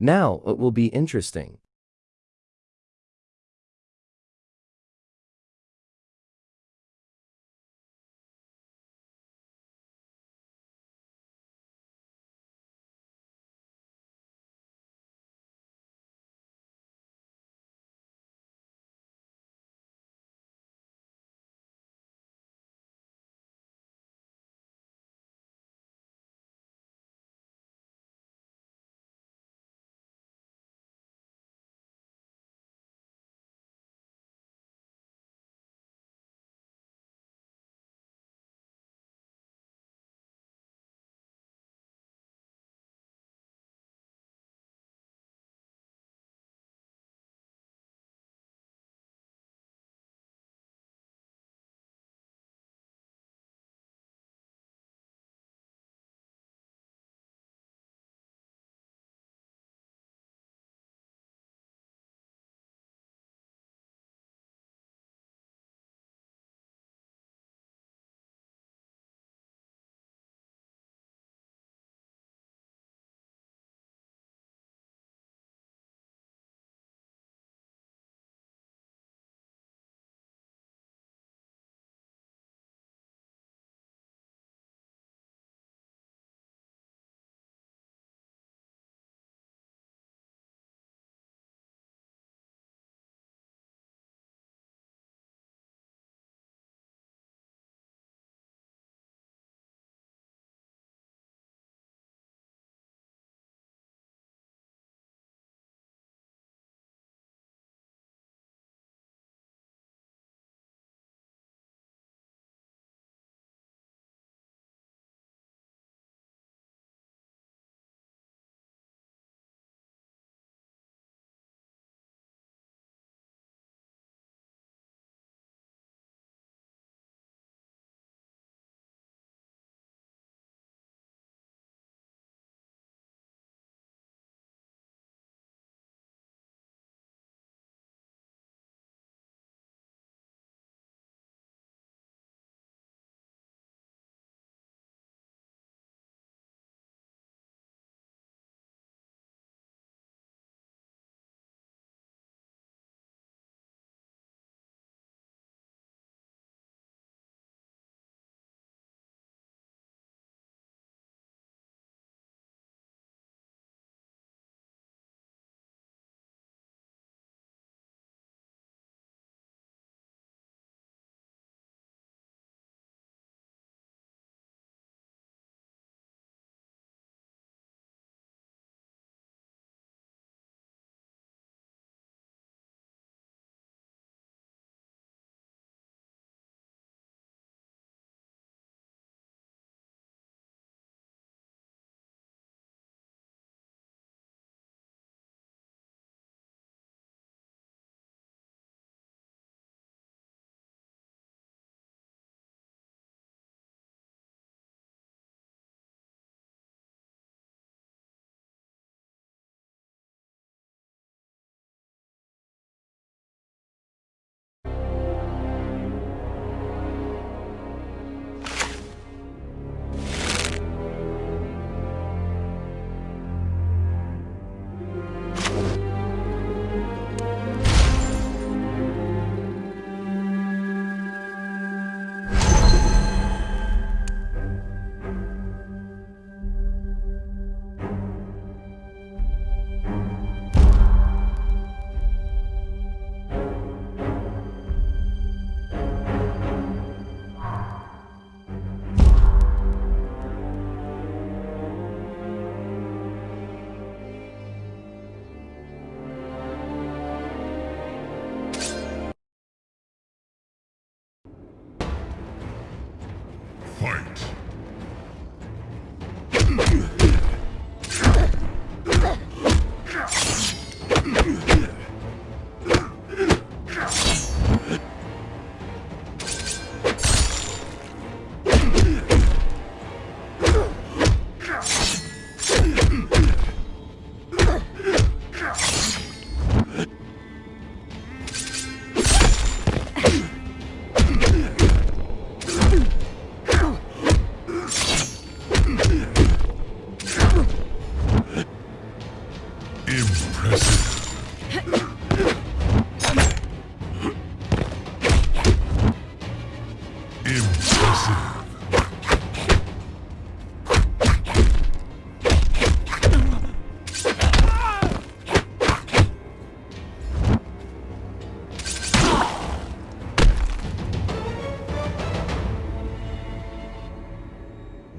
Now it will be interesting.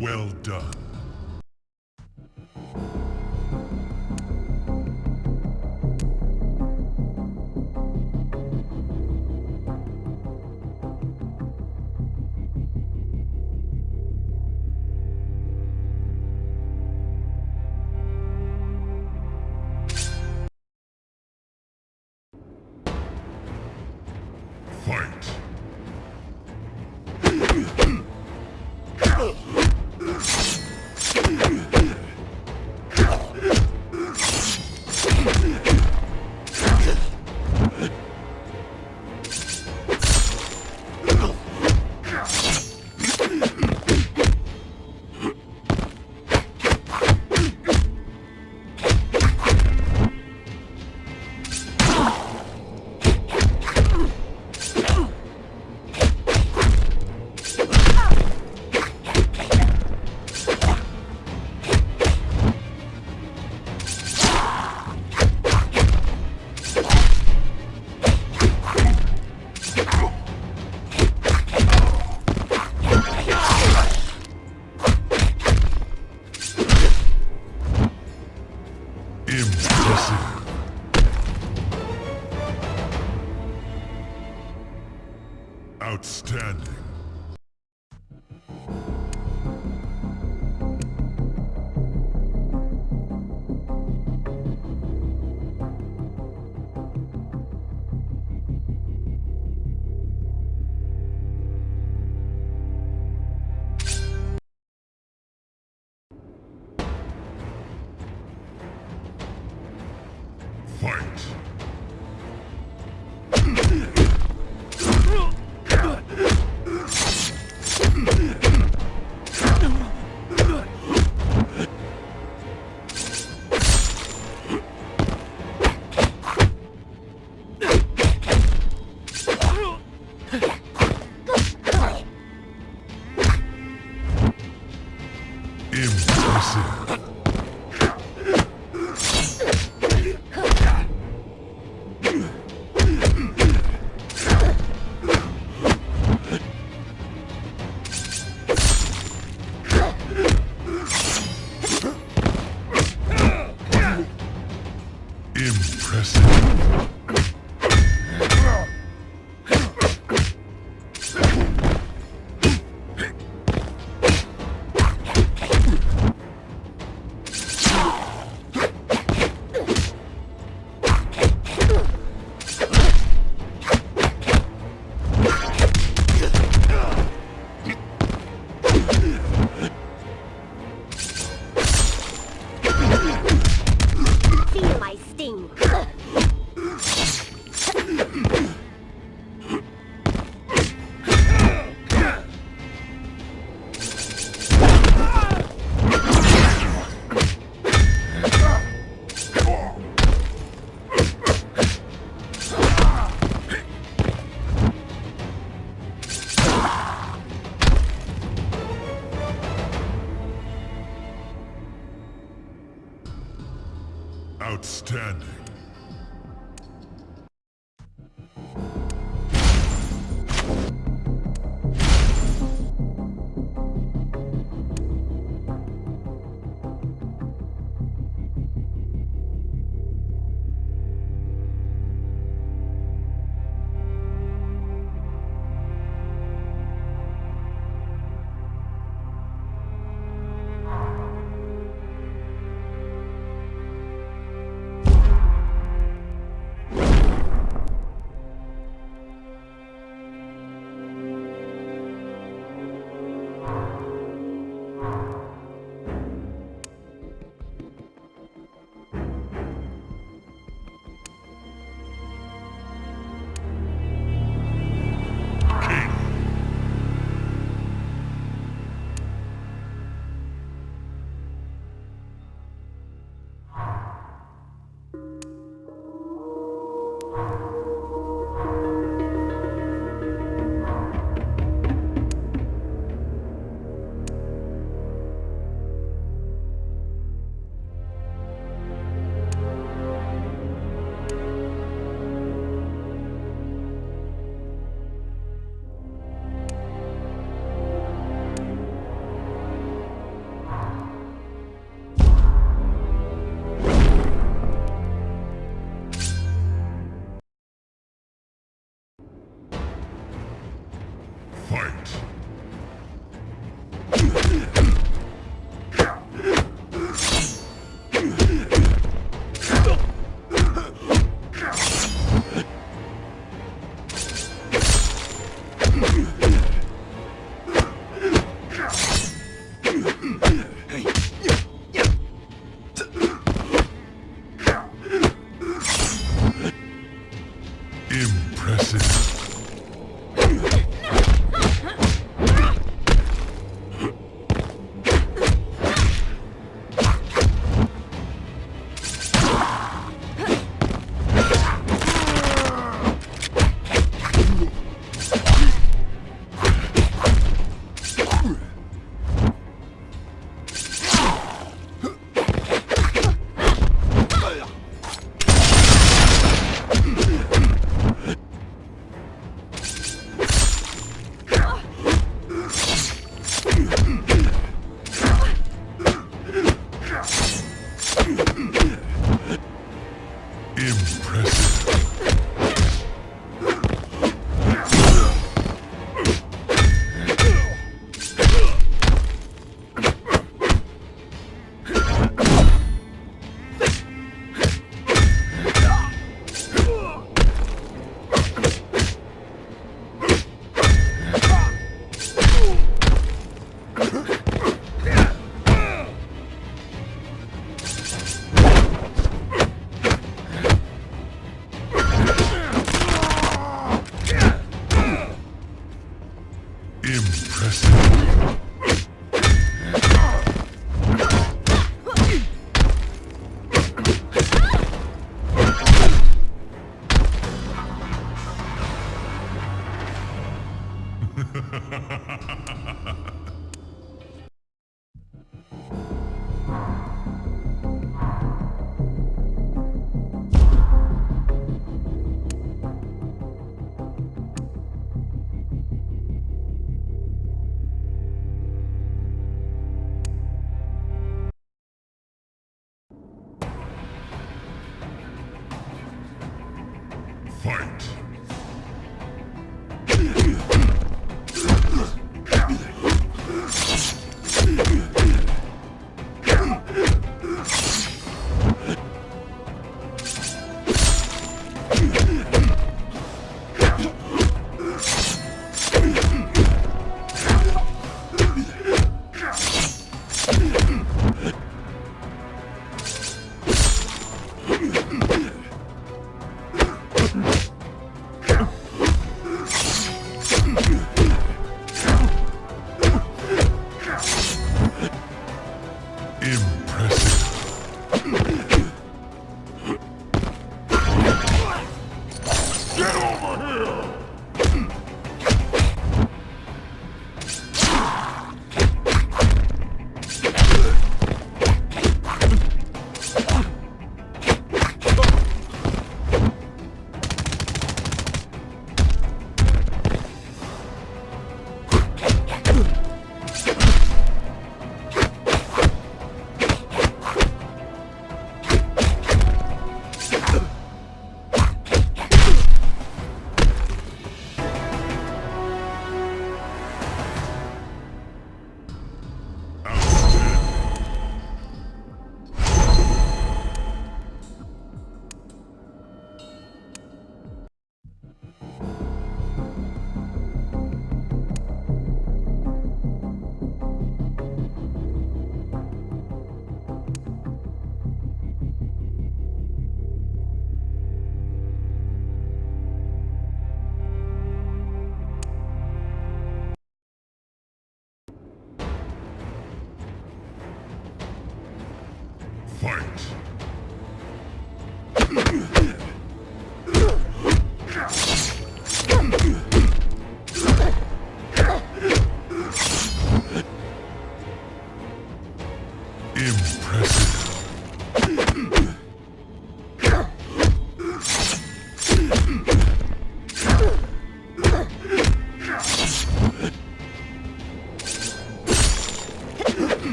Well done.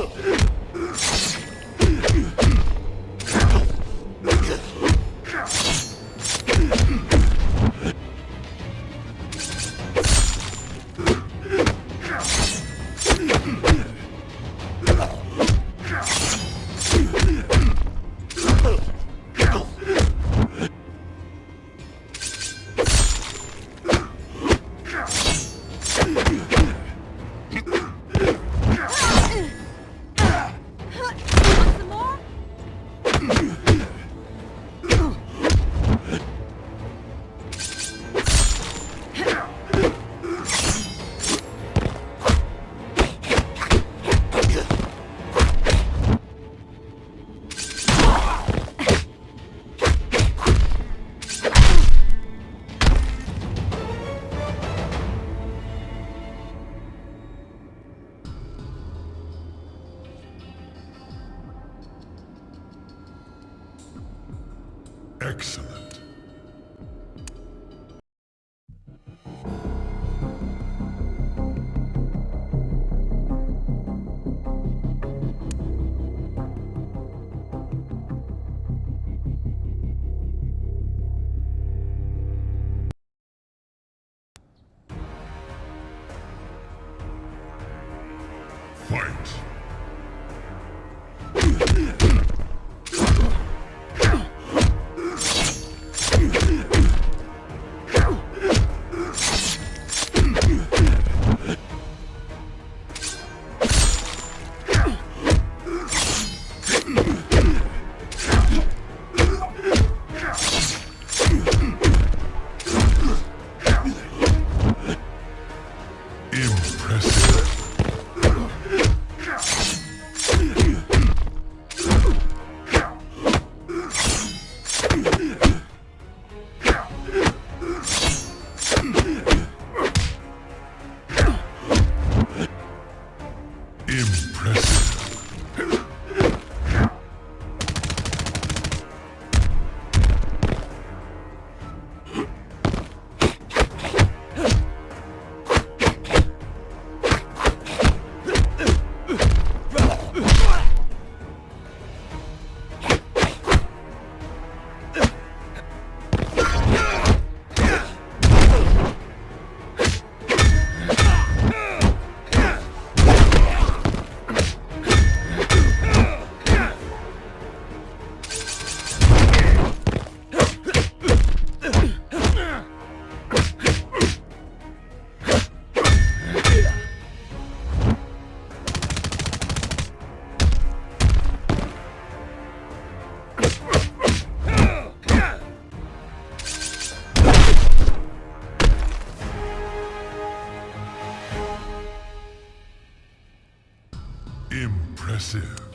help! Excellent. Impressive.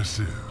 Impressive.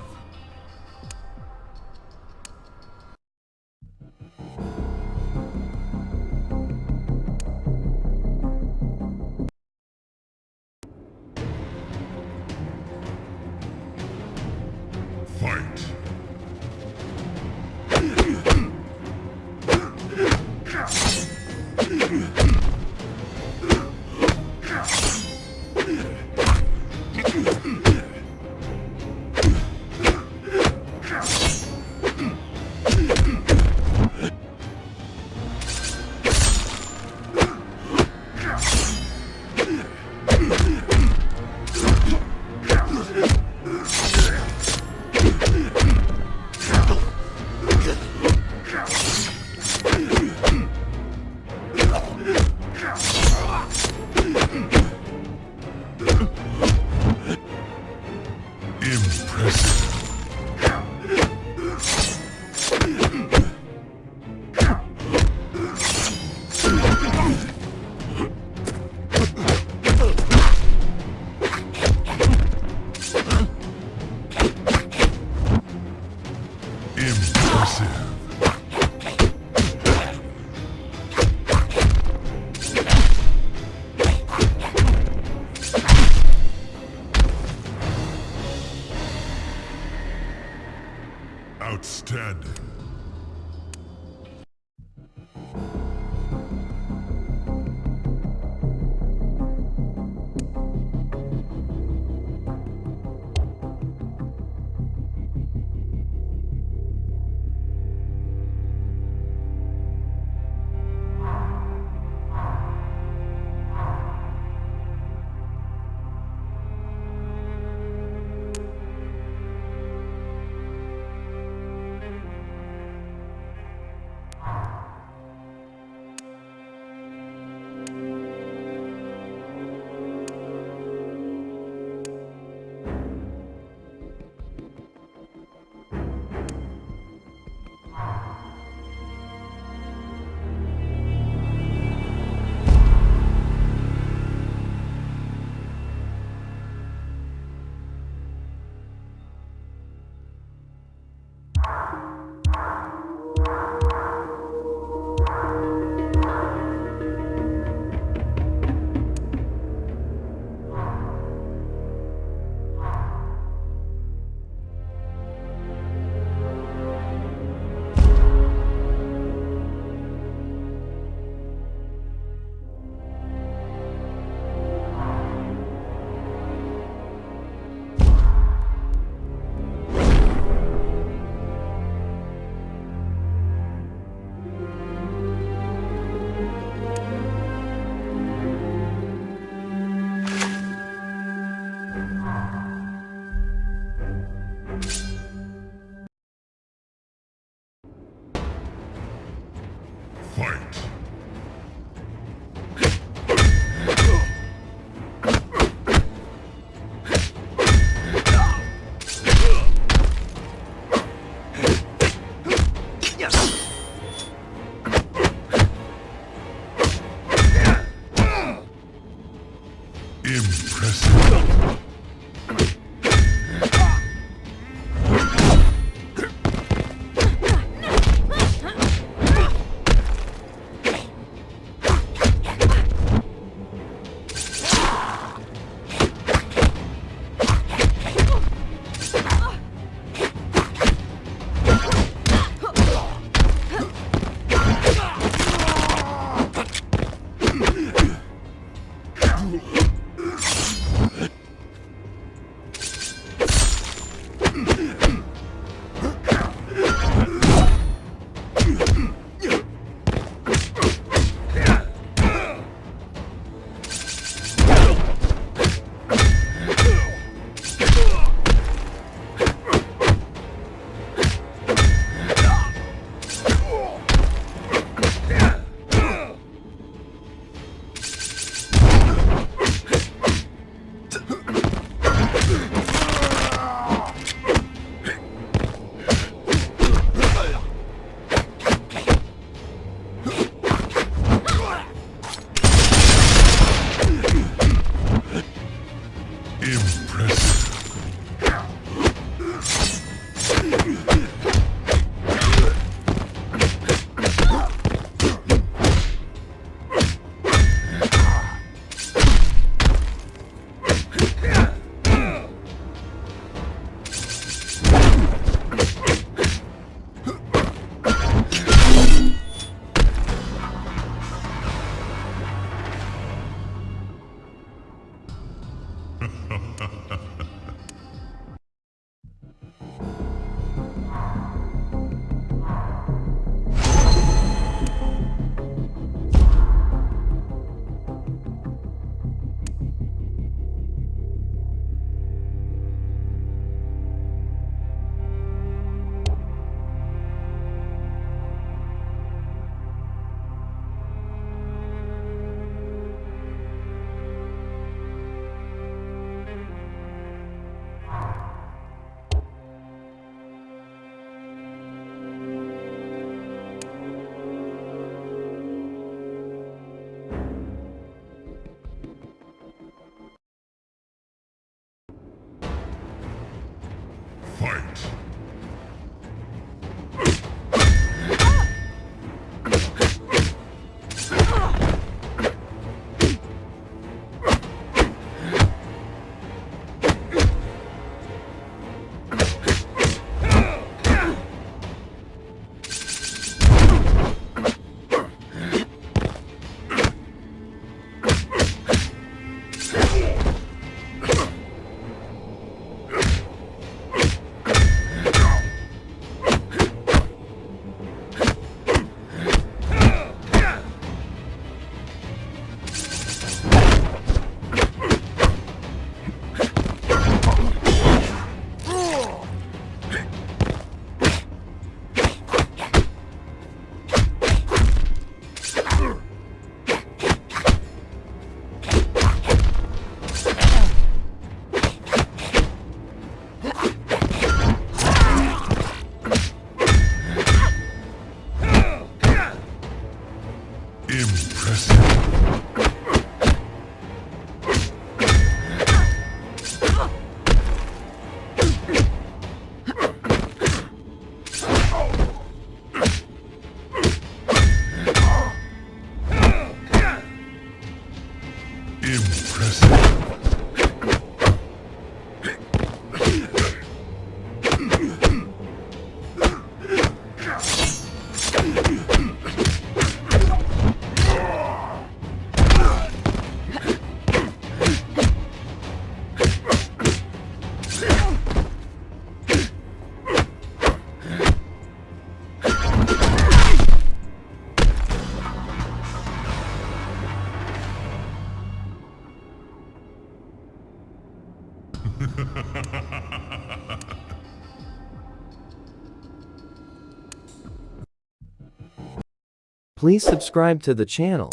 Please subscribe to the channel